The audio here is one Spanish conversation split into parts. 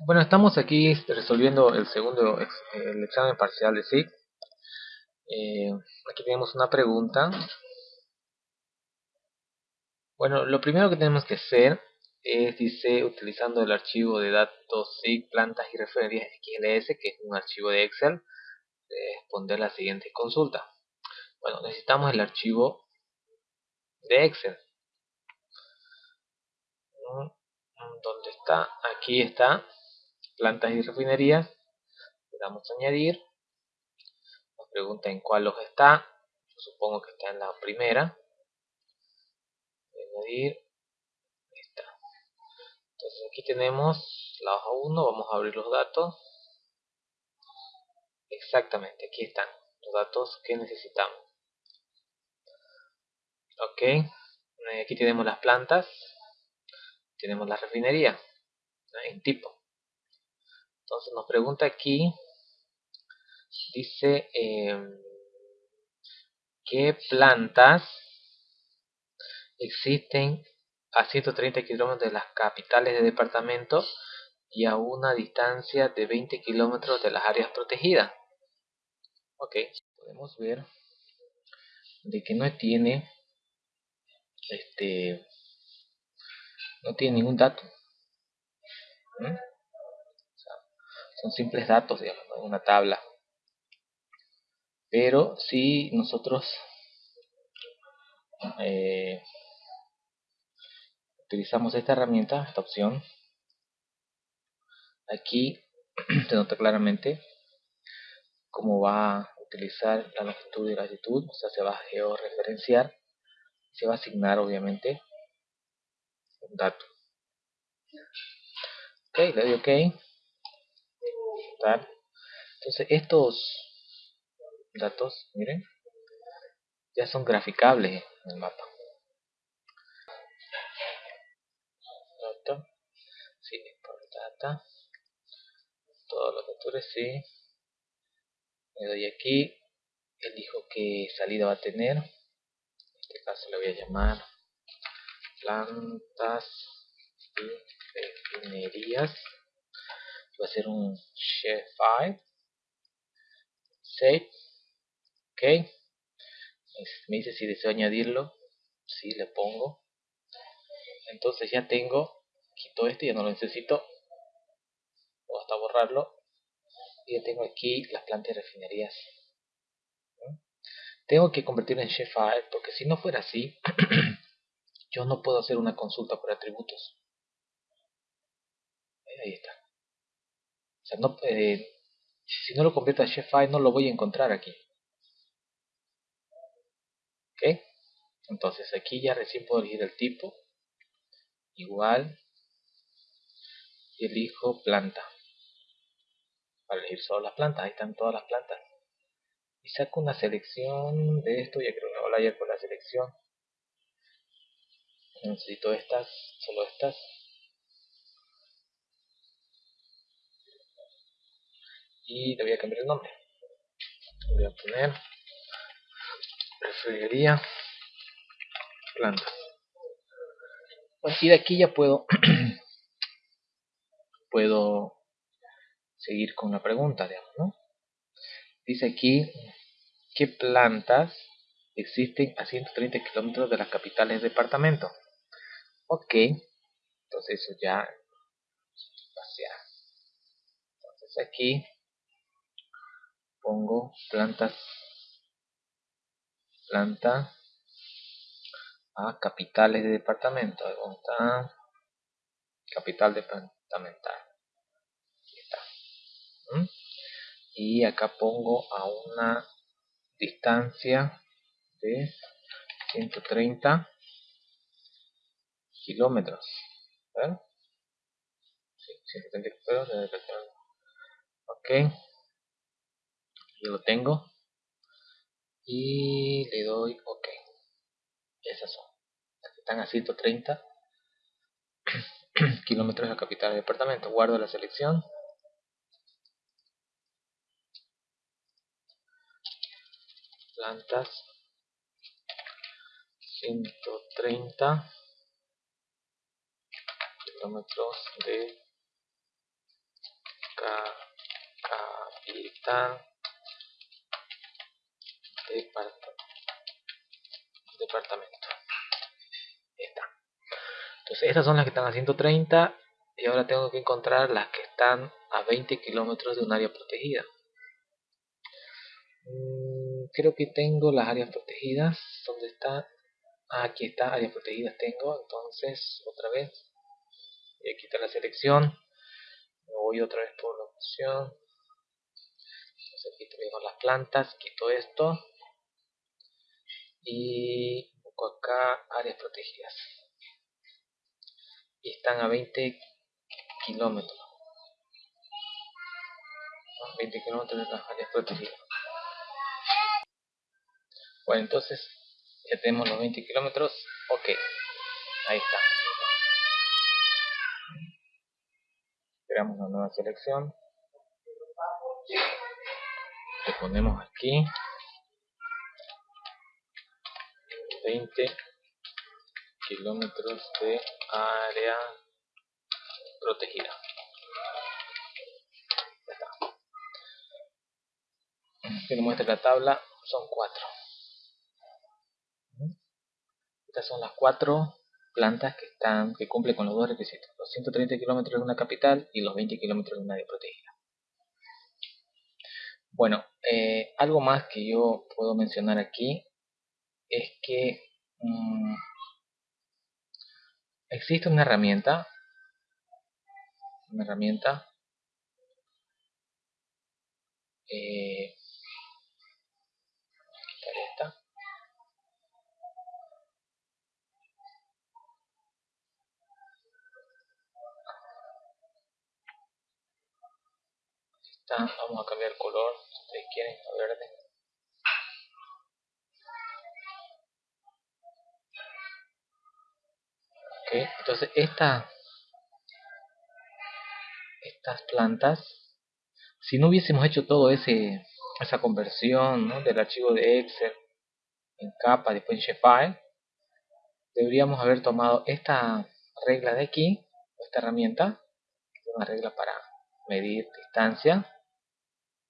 Bueno, estamos aquí resolviendo el segundo el examen parcial de SIG. Eh, aquí tenemos una pregunta. Bueno, lo primero que tenemos que hacer es, dice, utilizando el archivo de datos SIG, plantas y referencias XLS, que es un archivo de Excel, responder la siguiente consulta. Bueno, necesitamos el archivo de Excel. ¿Dónde está? Aquí está plantas y refinerías, le damos a añadir, nos pregunta en cuál hoja está, yo supongo que está en la primera, añadir, está. Entonces aquí tenemos la hoja 1, vamos a abrir los datos, exactamente, aquí están los datos que necesitamos. Ok, aquí tenemos las plantas, tenemos la refinería en tipo. Entonces nos pregunta aquí, dice, em, ¿qué plantas existen a 130 kilómetros de las capitales de departamento y a una distancia de 20 kilómetros de las áreas protegidas? Ok, podemos ver de que no tiene este no tiene ningún dato. Son simples datos, digamos, una tabla. Pero si nosotros eh, utilizamos esta herramienta, esta opción, aquí se nota claramente cómo va a utilizar la longitud y la latitud, o sea, se va a georreferenciar, se va a asignar obviamente un dato. Ok, le doy OK. Entonces estos datos, miren, ya son graficables en el mapa. Data, sí, por data, todos los vectores, sí. Le doy aquí, elijo qué salida va a tener. En este caso le voy a llamar plantas y refinerías va a ser un file save ok. Me dice si deseo añadirlo. Si le pongo. Entonces ya tengo quito este ya no lo necesito. O hasta borrarlo. Y ya tengo aquí las plantas de refinerías. Tengo que convertirlo en shapefile porque si no fuera así yo no puedo hacer una consulta por atributos. Ahí está o sea, no, eh, si no lo convierto a Shapefile no lo voy a encontrar aquí. ¿Ok? Entonces aquí ya recién puedo elegir el tipo. Igual. Y elijo planta. Para elegir solo las plantas. Ahí están todas las plantas. Y saco una selección de esto. Ya creo que me voy con la selección. Necesito estas, solo estas. Y le voy a cambiar el nombre. Voy a poner refrigería plantas y de aquí ya puedo puedo seguir con la pregunta digamos ¿no? dice aquí qué plantas existen a 130 kilómetros de las capitales del departamento ok entonces eso ya entonces aquí pongo plantas planta a capitales de departamento. Capital departamental. Aquí está. ¿Mm? y acá pongo a una distancia de 130 kilómetros. ¿ver? Sí, 130 kilómetros ok lo tengo. Y le doy ok. Esas son. Están a 130 kilómetros de la capital del departamento. Guardo la selección. Plantas. 130 kilómetros de capital departamento. Está. Entonces estas son las que están a 130 y ahora tengo que encontrar las que están a 20 kilómetros de un área protegida. Mm, creo que tengo las áreas protegidas. ¿Dónde está? Ah, aquí está, áreas protegidas tengo. Entonces, otra vez, voy a quitar la selección. Me voy otra vez por la opción. Entonces aquí tenemos las plantas, quito esto. Y busco acá áreas protegidas. Y están a 20 kilómetros. 20 kilómetros de las áreas protegidas. Bueno, entonces ya tenemos los 20 kilómetros. Ok, ahí está. Creamos una nueva selección. Le ponemos aquí 20 kilómetros de área protegida. Ya está. Aquí muestra la tabla, son cuatro. Estas son las cuatro plantas que están que cumplen con los dos requisitos, los 130 kilómetros de una capital y los 20 kilómetros de una área protegida. Bueno, eh, algo más que yo puedo mencionar aquí es que mm, existe una herramienta, una herramienta eh, esta vamos a cambiar color si ustedes quieren a verde ok entonces esta estas plantas si no hubiésemos hecho todo ese esa conversión del archivo de Excel en capa después en Shapefile deberíamos haber tomado esta regla de aquí esta herramienta una regla para medir distancia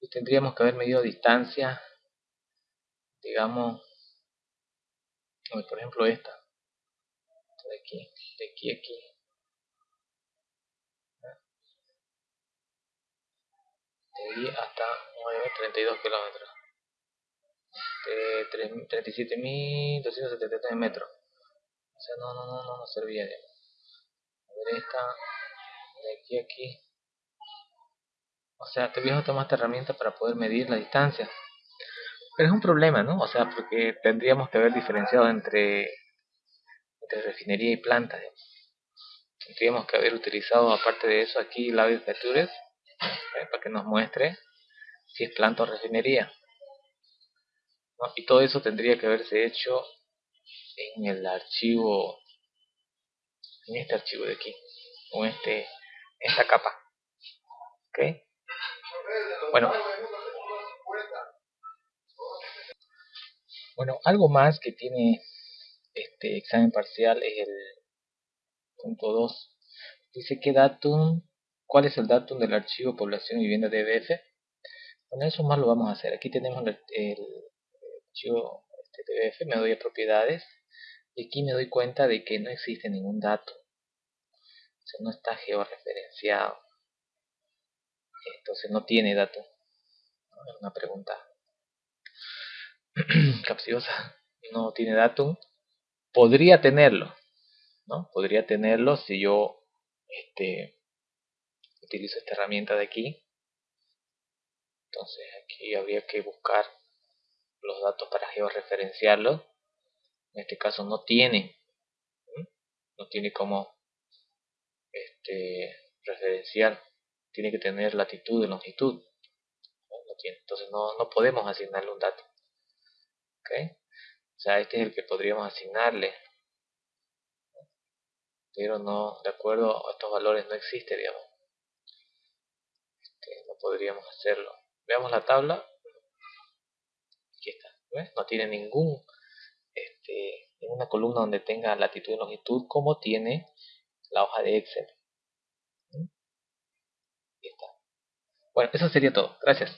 y tendríamos que haber medido distancia digamos por ejemplo esta de aquí de aquí a aquí. De aquí hasta 9, 32 kilómetros. De 37.273 metros. O sea no no no no nos servía de a ver esta de aquí a aquí. O sea, te a tomar esta herramienta para poder medir la distancia. Pero es un problema, ¿no? O sea, porque tendríamos que haber diferenciado entre, entre refinería y planta. Tendríamos que haber utilizado, aparte de eso, aquí la Features ¿eh? para que nos muestre si es planta o refinería. Y todo eso tendría que haberse hecho en el archivo, en este archivo de aquí, o este, esta capa. ¿Ok? Bueno, bueno, algo más que tiene este examen parcial es el punto 2. Dice que datum, cuál es el datum del archivo población vivienda DBF. Bueno, eso más lo vamos a hacer. Aquí tenemos el, archivo este, DBF, me doy a propiedades y aquí me doy cuenta de que no existe ningún dato. O sea, no está georreferenciado entonces no tiene dato. Una pregunta capciosa. No tiene dato. Podría tenerlo, ¿no? Podría tenerlo si yo este, utilizo esta herramienta de aquí. Entonces aquí habría que buscar los datos para georreferenciarlos. En este caso no tiene, no tiene como este, referenciar tiene que tener latitud y longitud. Entonces no, no podemos asignarle un dato. O sea, este es el que podríamos asignarle. Pero no, de acuerdo a estos valores no existe, digamos. Este, no podríamos hacerlo. Veamos la tabla. Aquí está. No tiene ningún este, ninguna columna donde tenga latitud y longitud como tiene la hoja de Excel está. Bueno, eso sería todo. Gracias.